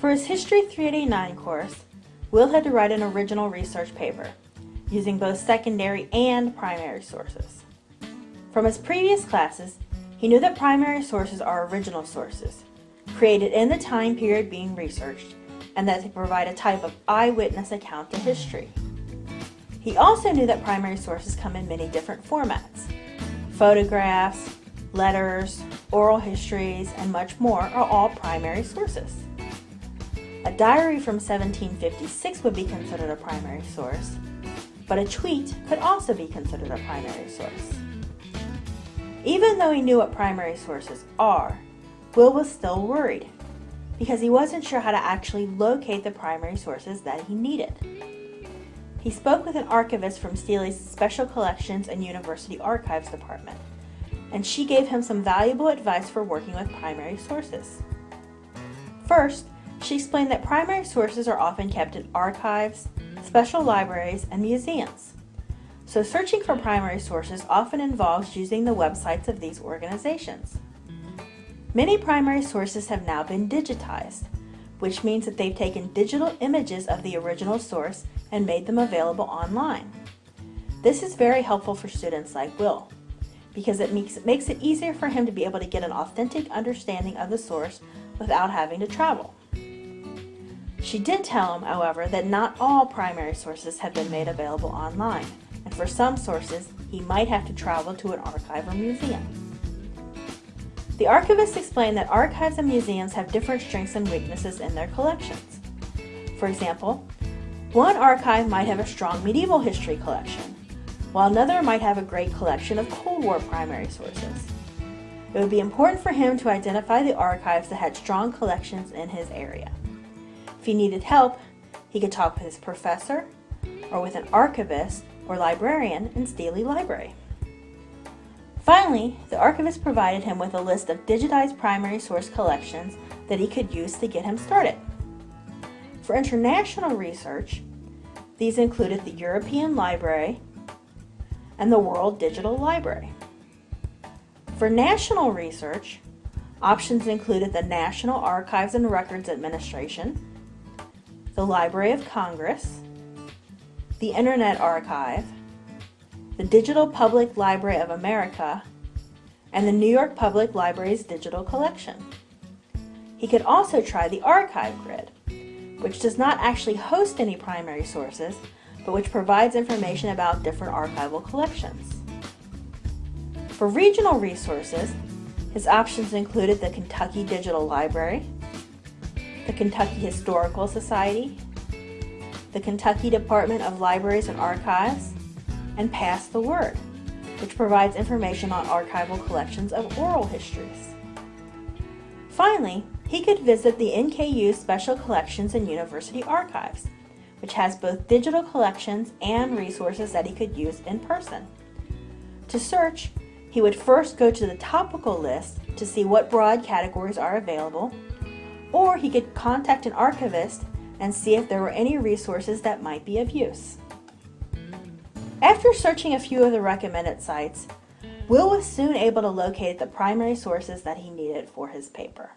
For his History 389 course, Will had to write an original research paper, using both secondary and primary sources. From his previous classes, he knew that primary sources are original sources, created in the time period being researched, and that they provide a type of eyewitness account to history. He also knew that primary sources come in many different formats. Photographs, letters, oral histories, and much more are all primary sources. A diary from 1756 would be considered a primary source, but a tweet could also be considered a primary source. Even though he knew what primary sources are, Will was still worried because he wasn't sure how to actually locate the primary sources that he needed. He spoke with an archivist from Steely's Special Collections and University Archives Department, and she gave him some valuable advice for working with primary sources. First, she explained that primary sources are often kept in archives, special libraries, and museums. So searching for primary sources often involves using the websites of these organizations. Many primary sources have now been digitized, which means that they've taken digital images of the original source and made them available online. This is very helpful for students like Will, because it makes, it makes it easier for him to be able to get an authentic understanding of the source without having to travel. She did tell him, however, that not all primary sources have been made available online, and for some sources, he might have to travel to an archive or museum. The archivist explained that archives and museums have different strengths and weaknesses in their collections. For example, one archive might have a strong medieval history collection, while another might have a great collection of Cold War primary sources. It would be important for him to identify the archives that had strong collections in his area. If he needed help, he could talk with his professor or with an archivist or librarian in Steely Library. Finally, the archivist provided him with a list of digitized primary source collections that he could use to get him started. For international research, these included the European Library and the World Digital Library. For national research, options included the National Archives and Records Administration, the Library of Congress, the Internet Archive, the Digital Public Library of America, and the New York Public Library's digital collection. He could also try the Archive Grid, which does not actually host any primary sources, but which provides information about different archival collections. For regional resources, his options included the Kentucky Digital Library, the Kentucky Historical Society, the Kentucky Department of Libraries and Archives, and Pass the Word, which provides information on archival collections of oral histories. Finally, he could visit the NKU Special Collections and University Archives, which has both digital collections and resources that he could use in person. To search, he would first go to the topical list to see what broad categories are available, or he could contact an archivist and see if there were any resources that might be of use. After searching a few of the recommended sites, Will was soon able to locate the primary sources that he needed for his paper.